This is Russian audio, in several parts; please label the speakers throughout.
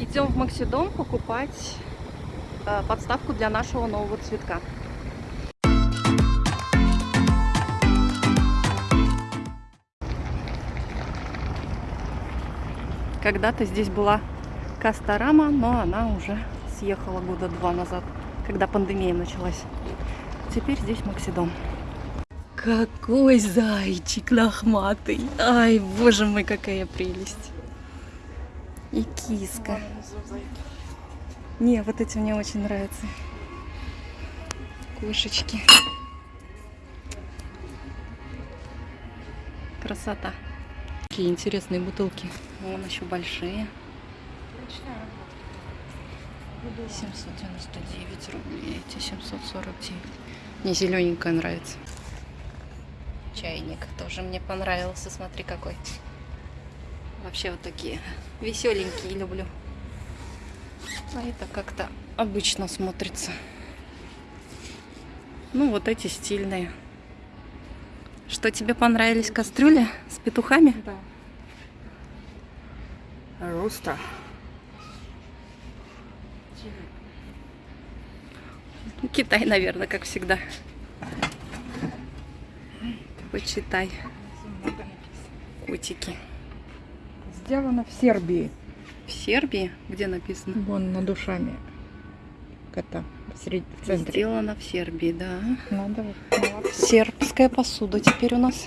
Speaker 1: Идем в Максидом покупать э, подставку для нашего нового цветка. Когда-то здесь была Кастарама, но она уже съехала года два назад, когда пандемия началась. Теперь здесь Максидом. Какой зайчик лохматый! Ай, боже мой, какая прелесть! И киска. Не, вот эти мне очень нравятся. Кошечки. Красота. Какие интересные бутылки. Вон еще большие. 799 рублей. Эти 749. Мне зелененькая нравится. Чайник тоже мне понравился. Смотри какой. Вообще вот такие веселенькие люблю. А это как-то обычно смотрится. Ну, вот эти стильные. Что, тебе понравились кастрюли с петухами?
Speaker 2: Да. Роста.
Speaker 1: Китай, наверное, как всегда. Почитай. Котики.
Speaker 2: Сделано в Сербии.
Speaker 1: В Сербии? Где написано?
Speaker 2: Вон над душами кота в, центре.
Speaker 1: Сделано в Сербии, да.
Speaker 2: Надо вот.
Speaker 1: Сербская посуда теперь у нас.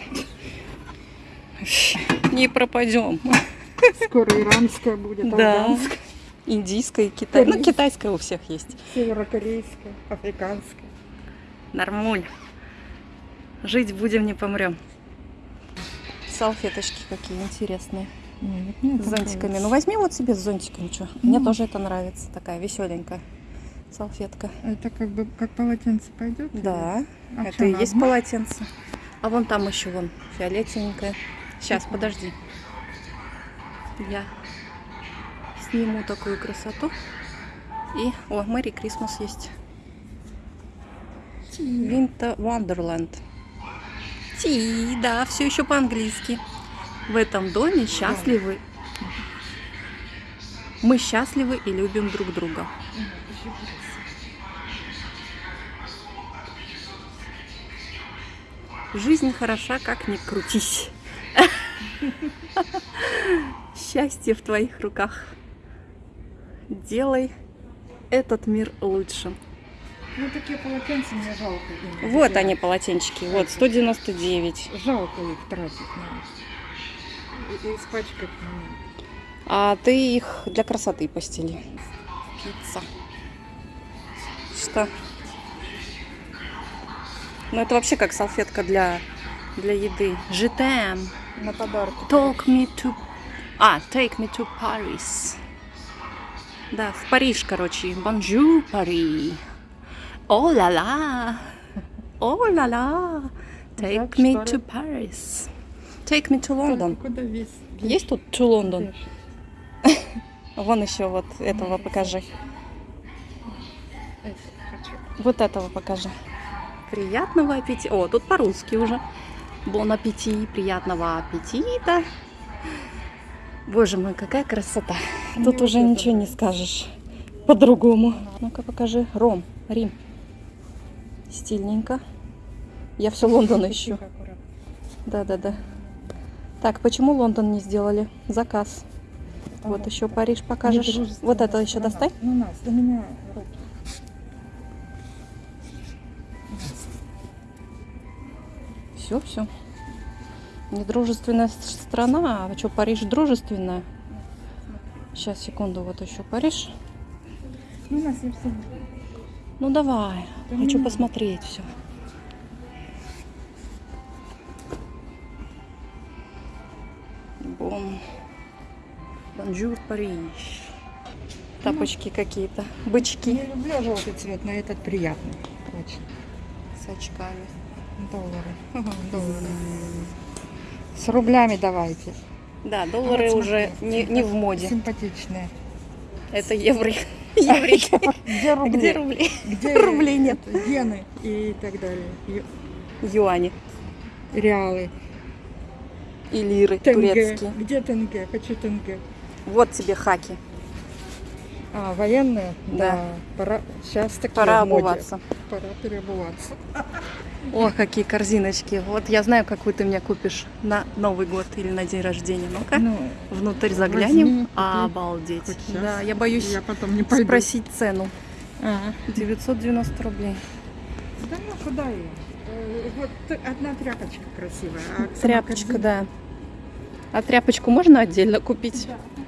Speaker 1: Не пропадем.
Speaker 2: Скоро иранская будет,
Speaker 1: Да.
Speaker 2: афганская,
Speaker 1: Индийская и китайская. Ну, китайская у всех есть.
Speaker 2: северокорейская, африканская.
Speaker 1: Нормуль. Жить будем, не помрем. Салфеточки какие интересные.
Speaker 2: Нет, мне
Speaker 1: С зонтиками.
Speaker 2: нравится.
Speaker 1: Ну возьми вот себе с зонтиком, что. Мне
Speaker 2: Ну.
Speaker 1: тоже это нравится. Такая веселенькая салфетка.
Speaker 2: Это как бы как полотенце пойдет?
Speaker 1: Да,
Speaker 2: А
Speaker 1: это и есть полотенце. А вон там еще вон фиолетовенькое. Сейчас, подожди. Я сниму такую красоту. И, о, Мэри Крисмас есть. Winter Wonderland. Ти, да, все еще по-английски. В этом доме счастливы. Мы счастливы и любим друг друга. Жизнь хороша, как ни крутись. Счастье в твоих руках. Делай этот мир лучше.
Speaker 2: Ну такие полотенца мне жалко.
Speaker 1: Вот
Speaker 2: Такие-
Speaker 1: они, полотенчики. Вот, 199.
Speaker 2: Жалко их тратить. И, испачкать.
Speaker 1: А ты их для красоты постели. Пицца. Что? Ну, это вообще как салфетка для, для еды. Житем.
Speaker 2: На подарки.
Speaker 1: Talk me to... А, take me to Paris. Да, в Париж, короче. Bonjour, Paris. О ла ла. О ла ла. Take me to Paris. Take me to London.
Speaker 2: Куда весь?
Speaker 1: Есть тут to London? Вон еще вот этого покажи. Вот этого покажи. Приятного аппетита. О, тут по-русски уже. Бон аппетит, приятного аппетита. Боже мой, какая красота.
Speaker 2: Мне
Speaker 1: Тут уже ничего не скажешь по-другому. Ну-ка покажи. Ром, Рим. Стильненько. Я все Лондон ищу. Да-да-да. Так, почему Лондон не сделали? Заказ. Вот
Speaker 2: Ага.
Speaker 1: еще Париж покажешь. Вот это еще
Speaker 2: страна.
Speaker 1: достань.
Speaker 2: Ну, нас, до меня руки.
Speaker 1: Все, все. Недружественная страна, а что, Париж дружественная? Сейчас, секунду, вот еще Париж.
Speaker 2: Ну, нас я все.
Speaker 1: Ну давай,
Speaker 2: Да
Speaker 1: хочу посмотреть все. Bonjour, Париж. Тапочки какие-то, бычки
Speaker 2: Я люблю желтый цвет, но этот приятный. Очень.
Speaker 1: с очками.
Speaker 2: Доллары. Доллары. С рублями давайте.
Speaker 1: Да, доллары
Speaker 2: Вот
Speaker 1: уже
Speaker 2: смотри,
Speaker 1: не, не в моде.
Speaker 2: Симпатичные.
Speaker 1: Это евро. Еврики.
Speaker 2: Где рубли?
Speaker 1: Где рубли?
Speaker 2: Где
Speaker 1: Рублей нет.
Speaker 2: Иены и так далее. Ю-
Speaker 1: Юани
Speaker 2: Реалы.
Speaker 1: и лиры
Speaker 2: Тенге.
Speaker 1: турецкие.
Speaker 2: Где тенге? Хочу тенге.
Speaker 1: Вот тебе хаки.
Speaker 2: А, военные?
Speaker 1: Да.
Speaker 2: Пора, сейчас такие
Speaker 1: Пора обуваться.
Speaker 2: Пора переобуваться.
Speaker 1: О, какие корзиночки. Вот я знаю, какую ты мне купишь на Новый год или на день рождения. Ну-ка,
Speaker 2: Ну,
Speaker 1: внутрь заглянем.
Speaker 2: возьми.
Speaker 1: Обалдеть. Да, я боюсь
Speaker 2: я потом не пойду.
Speaker 1: спросить цену.
Speaker 2: А,
Speaker 1: 990 рублей.
Speaker 2: да ну куда я? Э, Вот одна тряпочка красивая. а
Speaker 1: Тряпочка,
Speaker 2: корзина-
Speaker 1: да. А тряпочку можно отдельно купить?
Speaker 2: Да.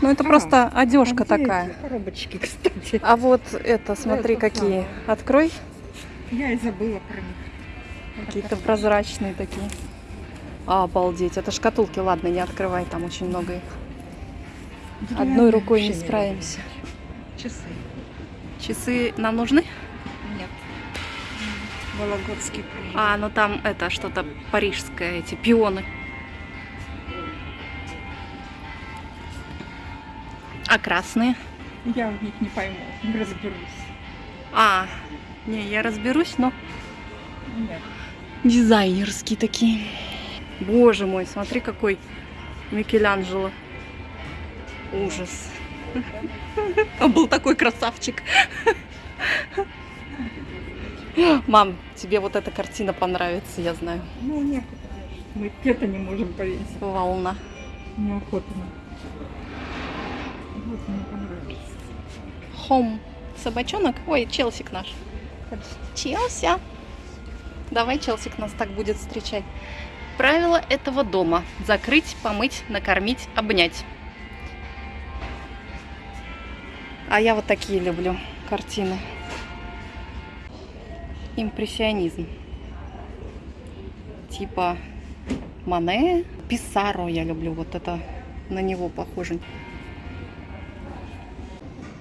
Speaker 1: Ну, это
Speaker 2: А,
Speaker 1: просто одежка такая.
Speaker 2: Коробочки, кстати.
Speaker 1: А вот это, смотри,
Speaker 2: Это
Speaker 1: какие.
Speaker 2: самое.
Speaker 1: Открой.
Speaker 2: Я и забыла про них.
Speaker 1: Какие-то прозрачные такие. А, обалдеть. Это шкатулки, ладно, не открывай, там очень много их. Одной
Speaker 2: Деревянные
Speaker 1: рукой не справимся.
Speaker 2: люблю. Часы.
Speaker 1: Часы нам нужны?
Speaker 2: Нет. Вологодский приезжал.
Speaker 1: А, ну там это что-то парижское, эти пионы. А красные?
Speaker 2: Я в них не пойму, не разберусь.
Speaker 1: А, не, я разберусь, но
Speaker 2: Нет.
Speaker 1: дизайнерские такие. Боже мой, смотри, какой Микеланджело. Ужас. Он был такой красавчик. Мам, тебе вот эта картина понравится, я знаю.
Speaker 2: Ну, некуда. Мы это не можем повесить.
Speaker 1: Волна.
Speaker 2: Неохотно.
Speaker 1: Хом. Собачонок? Ой, Челсик наш. Челси. Давай Челсик нас так будет встречать. Правило этого дома. Закрыть, помыть, накормить, обнять. А я вот такие люблю картины. Импрессионизм. Типа Мане, Писаро я люблю. Вот это на него похоже.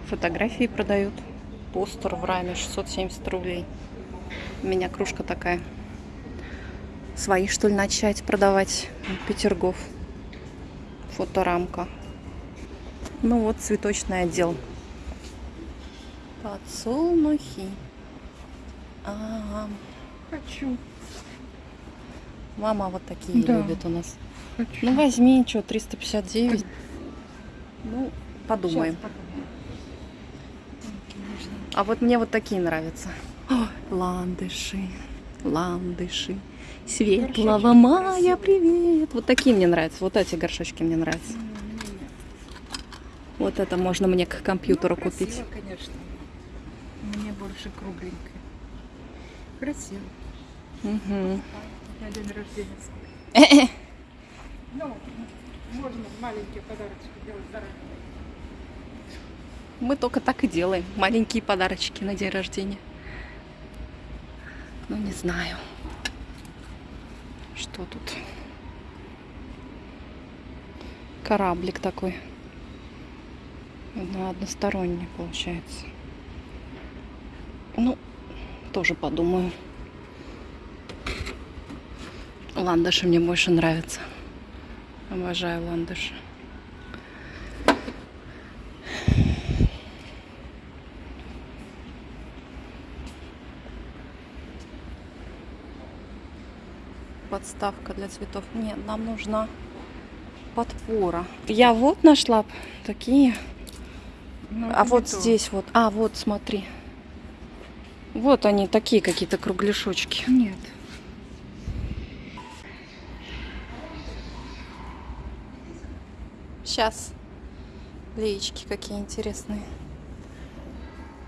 Speaker 1: Фотографии продают. Постер в раме 670 рублей. У меня кружка такая. Свои, что ли, начать продавать? Петергоф. Фоторамка. Ну вот, цветочный отдел. Подсолнухи. Ага.
Speaker 2: Хочу.
Speaker 1: Мама вот такие
Speaker 2: Да.
Speaker 1: любит у нас.
Speaker 2: Хочу.
Speaker 1: Ну возьми, что, 359. Ну, подумаем.
Speaker 2: Щас подумаю.
Speaker 1: А вот мне вот такие нравятся. О, ландыши, ландыши. Светлого
Speaker 2: Горшочки
Speaker 1: мая,
Speaker 2: красивые.
Speaker 1: привет. Вот такие мне нравятся. Вот эти горшочки мне нравятся. Вот это можно мне к компьютеру
Speaker 2: Ну,
Speaker 1: купить.
Speaker 2: красиво, конечно. Мне больше кругленькое. Красиво.
Speaker 1: Мгм.
Speaker 2: На день рождения. Ну, можно маленькие подарочки делать заранее.
Speaker 1: Мы только так и делаем. Маленькие подарочки на день рождения. Ну, не знаю. Что тут? Кораблик такой. На односторонний получается. Ну, тоже подумаю. Ландыши мне больше нравятся. Обожаю ландыши. Подставка для цветов. Нет, нам нужна подпора. Я вот нашла такие.
Speaker 2: Ну,
Speaker 1: А вот
Speaker 2: то.
Speaker 1: здесь вот. А, вот, смотри. Вот они, такие какие-то кругляшочки.
Speaker 2: Нет.
Speaker 1: Сейчас. Леечки какие интересные.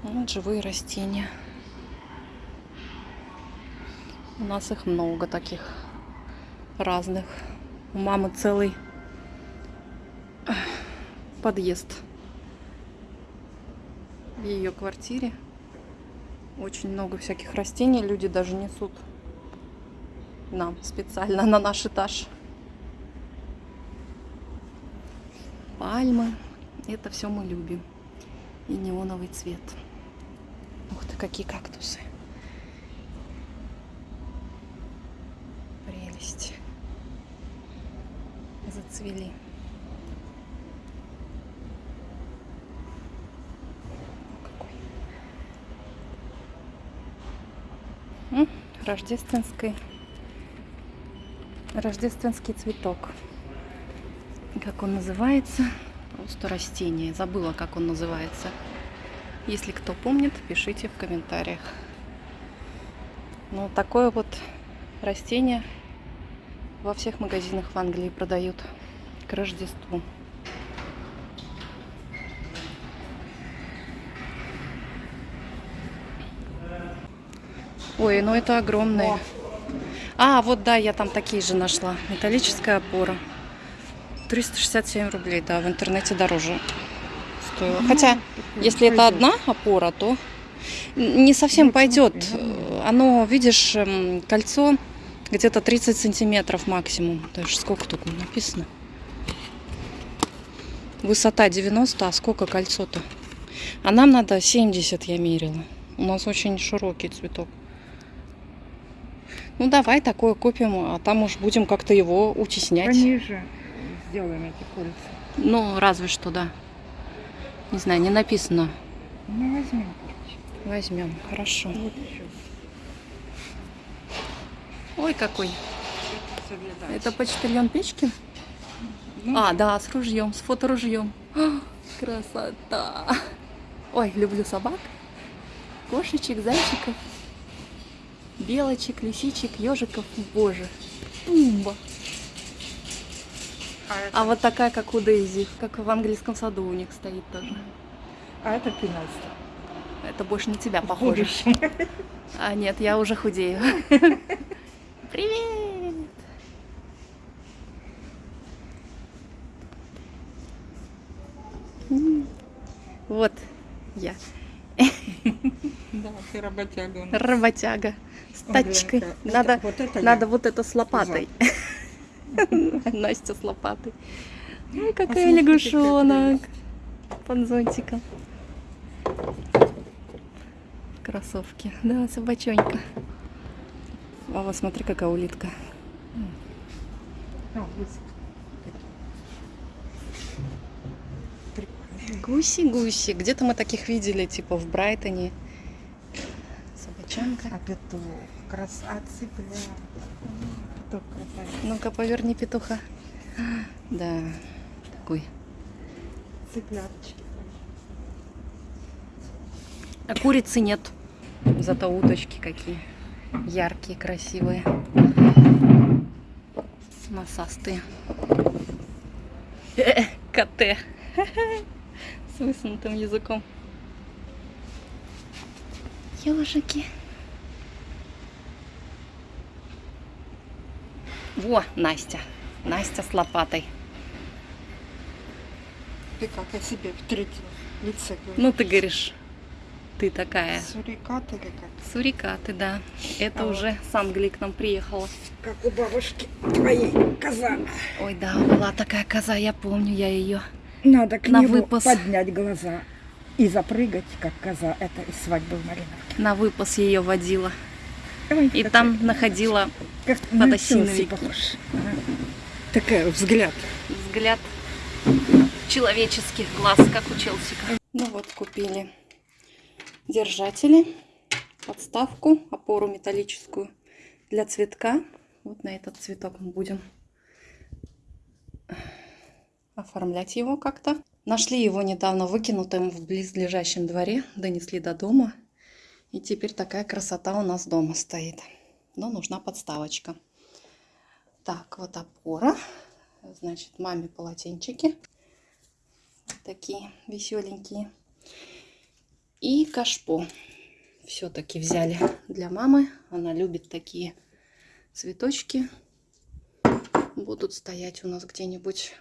Speaker 1: Вот живые растения. У нас их много таких разных. У мамы целый подъезд в ее квартире. Очень много всяких растений. Люди даже несут нам специально на наш этаж. Пальмы. Это все мы любим. И неоновый цвет. Ух ты, какие кактусы. Прелесть. Зацвели. Какой. Рождественский. Рождественский цветок. Как он называется? Просто растение. Забыла, как он называется. Если кто помнит, пишите в комментариях. Ну, такое вот растение во всех магазинах в Англии продают к Рождеству. Ой, ну это огромные. А, вот да, я там такие же нашла. Металлическая опора. 367 рублей, да, в интернете дороже стоило. Хотя, если это одна опора, то не совсем пойдет. Оно, видишь, эм, кольцо где-то 30 сантиметров максимум. Даже сколько тут написано? Высота 90, а сколько кольцо-то? А нам надо 70, я мерила. У нас очень широкий цветок. Ну давай такое купим, а там уж будем как-то его утеснять.
Speaker 2: Пониже сделаем эти кольца.
Speaker 1: Ну, разве что, да. Не знаю, не написано.
Speaker 2: Ну, возьмем.
Speaker 1: Возьмем, хорошо.
Speaker 2: Вот еще.
Speaker 1: Ой, какой. Это почтальон печки?
Speaker 2: Ну,
Speaker 1: А, да, с ружьем, с фоторужьем. А, Красота. Ой, люблю собак. Кошечек, зайчиков, белочек, лисичек, ежиков. Боже, тумба.
Speaker 2: а, это,
Speaker 1: А вот такая, как у Дейзи, как в английском саду у них стоит тоже.
Speaker 2: а это пенальти.
Speaker 1: Это больше на тебя похоже. А нет, я уже худею. Привет! Вот я,
Speaker 2: Да, ты работяга
Speaker 1: работяга с
Speaker 2: Ой,
Speaker 1: тачкой. Надо,
Speaker 2: вот это
Speaker 1: надо вот это с лопатой. Настя с лопатой. Ой, какая лягушонок. Под зонтиком. Кроссовки. Да, собачонька. А вот смотри, какая улитка.
Speaker 2: А, вот. Прикольно.
Speaker 1: Гуси-гуси. Где-то мы таких видели, типа в Брайтоне. Собачонка.
Speaker 2: А петух, крас... а цыпля. Петух красавец.
Speaker 1: Ну-ка, поверни петуха. Да, такой.
Speaker 2: Цыпляточки.
Speaker 1: А курицы нет. Зато уточки какие. Яркие, красивые. Носастые. Коте. С высунутым языком. Ежики. Во, Настя. Настя с лопатой.
Speaker 2: Ты как о себе в третьем лице говоришь?
Speaker 1: Ну, ты говоришь, ты такая.
Speaker 2: Сурикат или как?
Speaker 1: Сурикаты, да. Это
Speaker 2: А вот.
Speaker 1: уже с Англии к нам приехала.
Speaker 2: Как у бабушки твоей коза.
Speaker 1: Ой, да, была такая коза, я помню, я ее.
Speaker 2: Надо к
Speaker 1: На
Speaker 2: нему
Speaker 1: выпас.
Speaker 2: поднять глаза и запрыгать, как коза. Это из свадьбы в Мариновке.
Speaker 1: На выпас ее водила.
Speaker 2: Ой,
Speaker 1: И
Speaker 2: такой,
Speaker 1: там находила
Speaker 2: как на
Speaker 1: подосиновики.
Speaker 2: Похож. Ага. Такая взгляд.
Speaker 1: взгляд человеческих глаз, как у Челсика. Ну вот, купили держатели, подставку, опору металлическую для цветка. Вот на этот цветок мы будем оформлять его как-то. Нашли его недавно выкинутым в близлежащем дворе, донесли до дома. И теперь такая красота у нас дома стоит. Но нужна подставочка. Так, вот опора. Значит, маме полотенчики. Такие веселенькие. И кашпо. Все-таки взяли для мамы. Она любит такие цветочки. Будут стоять у нас где-нибудь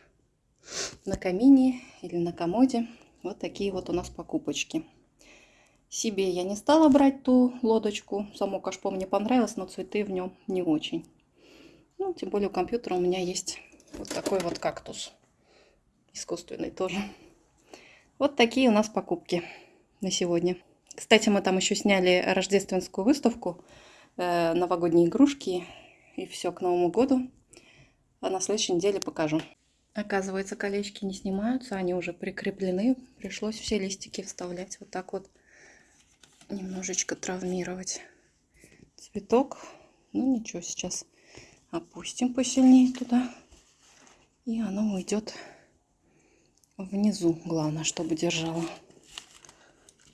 Speaker 1: на камине или на комоде. Вот такие вот у нас покупочки. Себе я не стала брать ту лодочку. Само кашпо мне понравилось, но цветы в нем не очень. Ну, тем более у компьютера у меня есть вот такой вот кактус. Искусственный тоже. Вот такие у нас покупки на сегодня. Кстати, мы там еще сняли рождественскую выставку, э, новогодние игрушки и все к Новому году. А на следующей неделе покажу. Оказывается, колечки не снимаются, они уже прикреплены. Пришлось все листики вставлять вот так вот. Немножечко травмировать цветок. Ну ничего, сейчас опустим посильнее туда. И оно уйдет внизу. Главное, чтобы держало.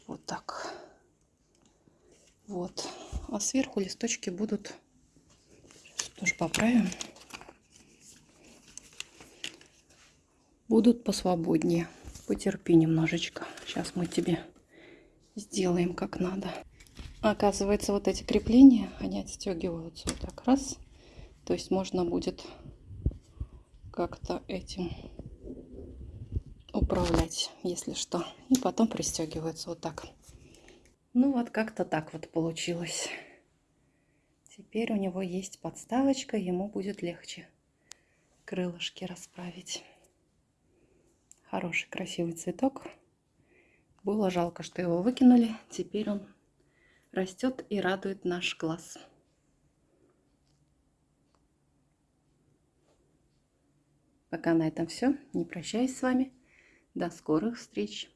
Speaker 1: Вот так. Вот. А сверху листочки будут... Сейчас тоже поправим. Будут посвободнее. Потерпи немножечко. Сейчас мы тебе сделаем как надо. Оказывается, вот эти крепления, они отстегиваются вот так раз. То есть можно будет как-то этим управлять, если что. И потом пристегивается вот так. Ну вот как-то так вот получилось. Теперь у него есть подставочка, ему будет легче крылышки расправить. Хороший, красивый цветок. Было жалко, что его выкинули. Теперь он растет и радует наш глаз. Пока на этом все. Не прощаюсь с вами. До скорых встреч.